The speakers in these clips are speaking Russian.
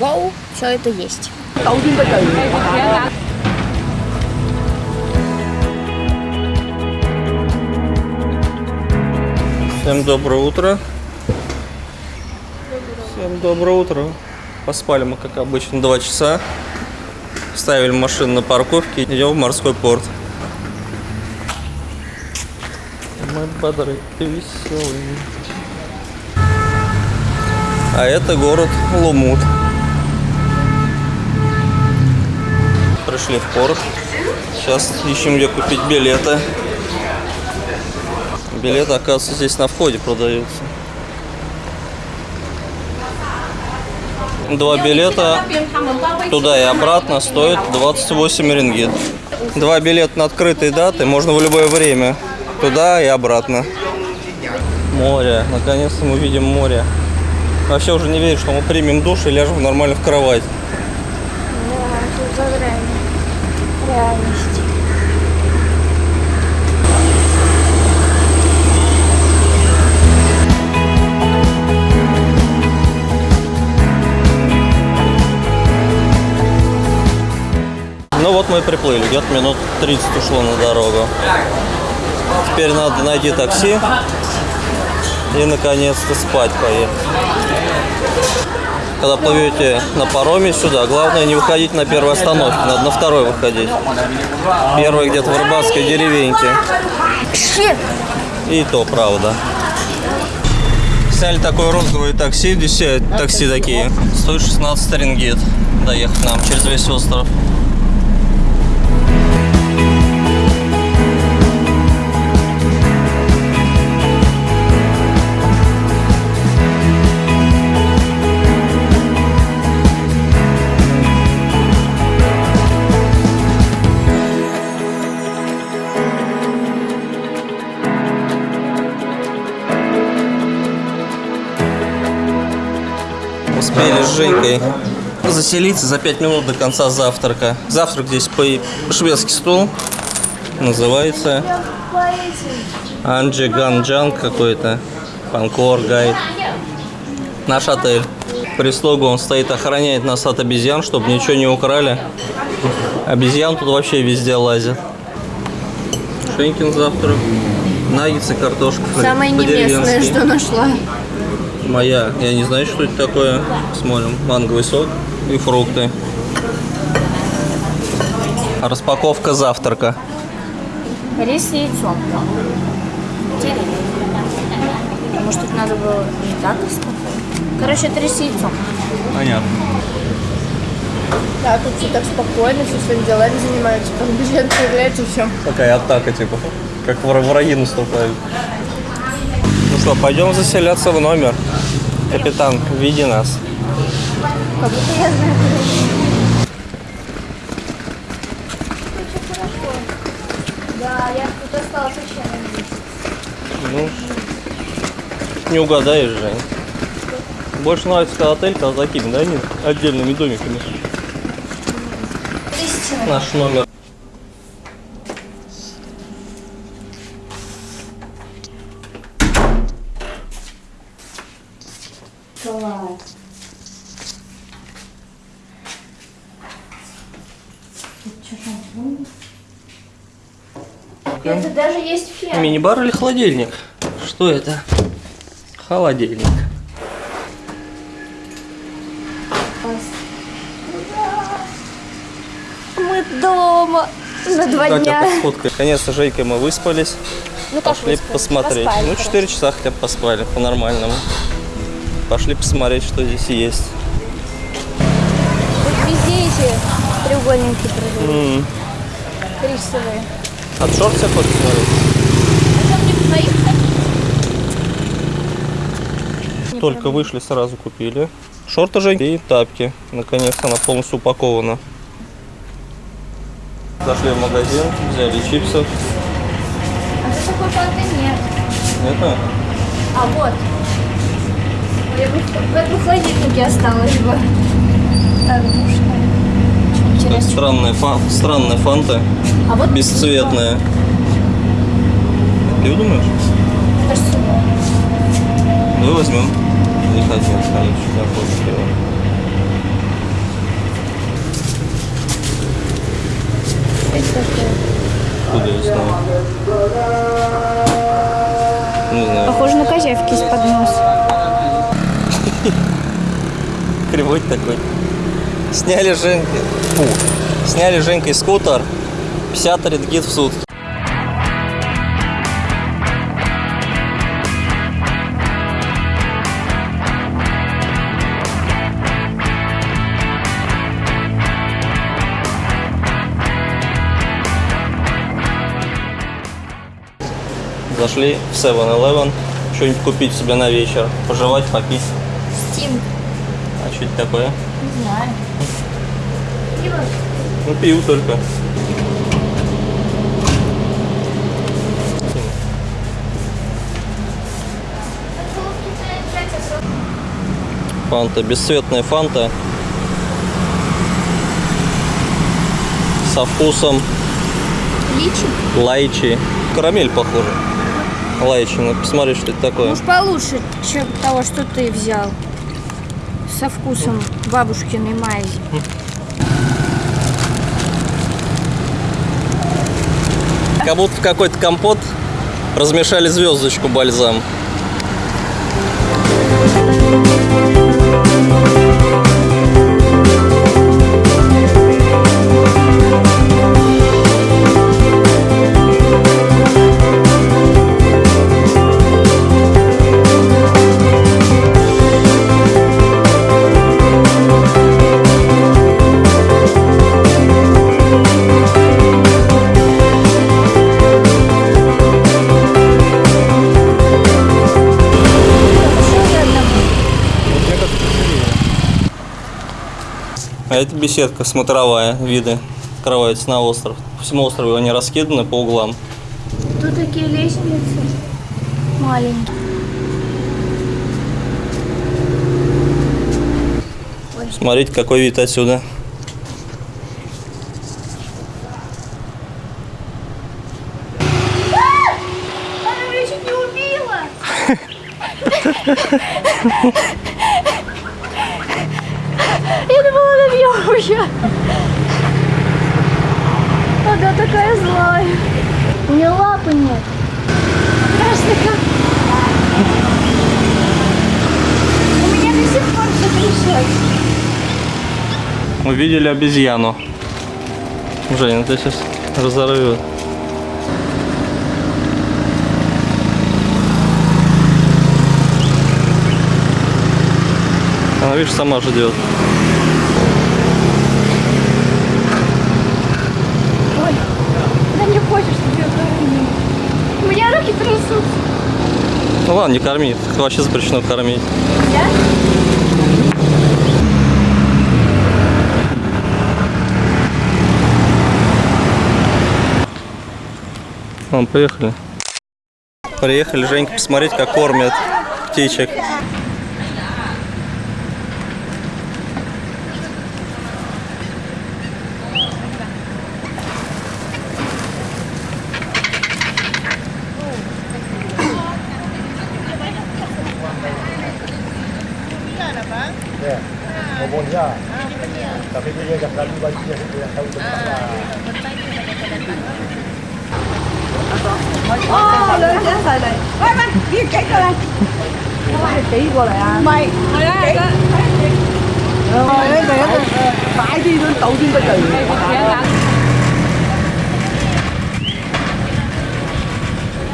Go все это есть. Всем доброе утро. Всем доброе утро. Поспали мы, как обычно, два часа. Ставили машину на парковке и идем в морской порт. Мы бодры и веселые. А это город Лумут. Пришли в порт. Сейчас ищем, где купить билеты. Билеты, оказывается, здесь на входе продаются. Два билета туда и обратно стоят 28 рингит. Два билета на открытые даты можно в любое время. Туда и обратно. Море. Наконец-то мы видим море. Вообще уже не верю, что мы примем душ и ляжем нормально в кровать. Мы и приплыли, где-то минут 30 ушло на дорогу. Теперь надо найти такси и наконец-то спать поехать. Когда плывете на пароме сюда, главное не выходить на первой остановке, надо на второй выходить. Первая где-то в рыбацкой деревеньке. И то правда. Сняли такое розовое такси, здесь такси такие. Стоит 16 рингит доехать нам через весь остров. Женькой заселиться за 5 минут до конца завтрака. Завтрак здесь по шведский стол. Называется Анджи Ганджанг какой-то. Панкор гайд. Наш отель. Прислугу он стоит, охраняет нас от обезьян, чтобы ничего не украли. Обезьян тут вообще везде лазят. Шенькин завтрак. Наггетсы, картошка. Самое не местное, по-деревенски. что нашла. Моя. Я не знаю, что это такое. Смотрим. Манговый сок и фрукты. Распаковка завтрака. Рис с яйцом. Может, тут надо было не так распаковывать? Короче, это рис с яйцом. Понятно. Да, тут все так спокойно, все своими делами занимаются. Там бюджет появляется и все. Такая атака, типа. Как вра- враги наступают. Ну что, пойдем заселяться в номер. Капитан, види нас. Как будто я знаю, Да, я тут осталась вообще на Ну, не угадаешь, Жень. Больше нравится, отель, когда такими, да, не отдельными домиками. Наш номер. Класс. Это даже есть фен. Мини-бар или холодильник? Что это? Холодильник. Мы дома на два Катя дня. Наконец-то с Жейкой мы выспались. Ну Пошли выспались? посмотреть. Поспали, ну, короче. 4 часа хотя бы поспали, по-нормальному. Пошли посмотреть, что здесь есть. Тут везде эти треугольники продают. М, Рисовые. От шорт хочешь смотреть? Только вышли, сразу купили. Шорты же и тапки. Наконец-то она полностью упакована. Зашли в магазин, взяли чипсов. А что такое контейнер? Это А вот. Я в этом холодильнике осталось бы. Так, как Интересно. странная, фан, странная фанта, А вот бесцветная. Ты думаешь? Ну, возьмем. Не хотел, конечно, я позже делаю. Откуда я знаю? Не знаю. Похоже на козявки из-под носа. Кривой такой. Сняли Женька. Фу. Сняли Женькой скутер. 50 редгит в сутки. Зашли в 7-Eleven. Что-нибудь купить себе на вечер. Пожевать, попить. Стинг. А что это такое? Не знаю. Пиво. Ну, пиво только. Фанта, бесцветная фанта. Со вкусом Личи? лайчи. Карамель похоже. Лайчи, ну посмотри, что это такое. Может получше, чем того, что ты взял. Со вкусом бабушкиной мази. Как будто в какой-то компот размешали звездочку бальзам. А это беседка смотровая, виды открываются на остров. По всему острову они раскиданы по углам. Тут такие лестницы маленькие. Смотрите, какой вид отсюда. Она меня чуть не убила. Я думала, она меня убьет. Она такая злая. У нее лапы нет. Страшно как. У меня до сих пор все. Увидели обезьяну. Женя, ты сейчас разорвет. Она, видишь, сама ждет. Ой, она не хочет, чтобы я кормила. У меня руки трясутся. Ну ладно, не корми. Их вообще запрещено кормить. Я? Вон, поехали. Приехали, Женька, посмотреть, как кормят птичек. Ambonnya. Tapi dia yang lalu baju dia tidak tahu tempat lah. Oh, lớn chưa xài này. Mày mày, đi cái coi này. Mày tí qua lại à? Mày, mày đấy. Rồi, đấy về rồi. Phải đi luôn tàu đi bây giờ.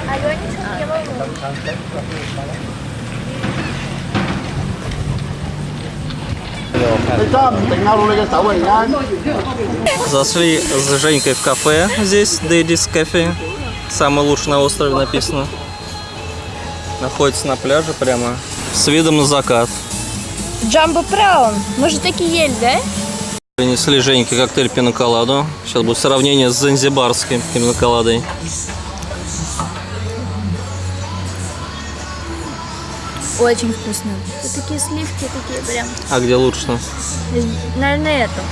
Hãy subscribe cho kênh Ghiền Mì Gõ Để không bỏ lỡ những video hấp dẫn Зашли с Женькой в кафе здесь, Дэдис Кафе. Самый лучший на острове написано. Находится на пляже прямо. С видом на закат. Джамбо Браун. Мы же такие ели, да? Принесли Женьке коктейль пиноколаду. Сейчас будет сравнение с занзибарской пиноколадой. Очень вкусно. Тут такие сливки, такие прям. А где лучше? Наверное, это.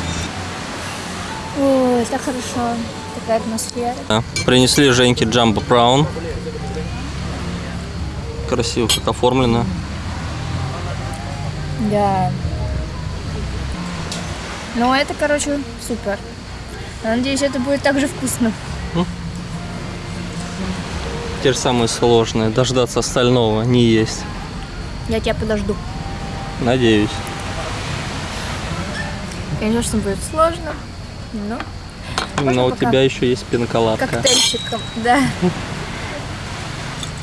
Ой, так хорошо. Такая атмосфера. Да. Принесли Женьке Джамбо Браун. Красиво как оформлено. Да. Ну, это, короче, супер. Я Надеюсь, это будет так же вкусно. Те же самые сложные. Дождаться остального, не есть. Я тебя подожду. Надеюсь. Конечно, будет сложно, но Но у тебя еще есть пинколадка. коктейльчиком, да.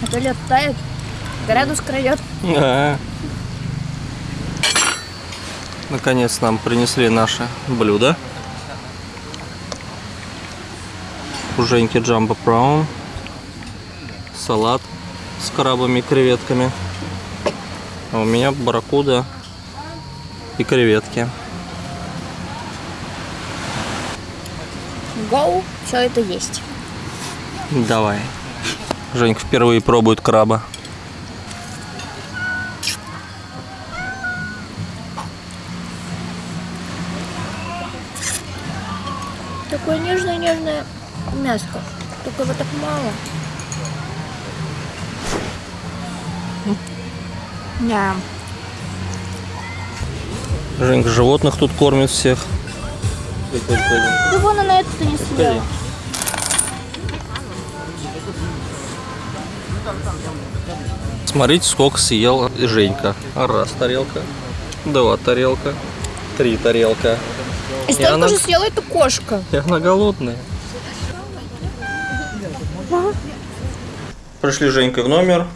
А то лед тает, градус крадет. А. Наконец нам принесли наше блюдо. У Женьки джамбо браун. Салат с крабами и креветками. А у меня барракуда и креветки. Гоу, все это есть. Давай. Женька впервые пробует краба. Такое нежное-нежное мяско. Только его так мало. Да. Женька животных тут кормит всех. Да вон она это не съела. Смотрите, сколько съел Женька. Раз тарелка, два тарелка, три тарелка. И столько она- же съела эта кошка. И она голодная. Пришли Женькой в номер.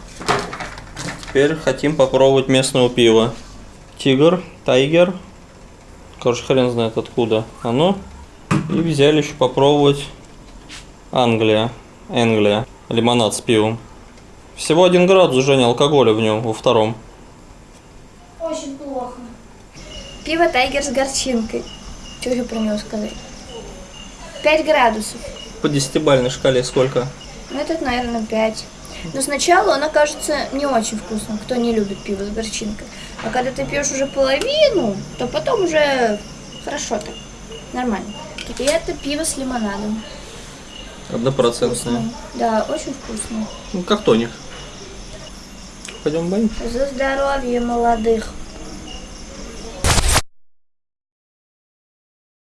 Теперь хотим попробовать местного пива. Тигр, тайгер. Короче, хрен знает откуда оно. И взяли еще попробовать Англия. Англия. Лимонад с пивом. Всего один градус, Женя, алкоголя в нем, во втором. Очень плохо. Пиво Тайгер с горчинкой. Что еще про него сказать? 5 градусов. По десятибалльной шкале сколько? Ну, этот, наверное, 5. Но сначала она кажется не очень вкусным, кто не любит пиво с горчинкой. А когда ты пьешь уже половину, то потом уже хорошо так. Нормально. И это пиво с лимонадом. Однопроцентное. Да, очень вкусно. Ну, как тоник. Пойдем баню. За здоровье молодых.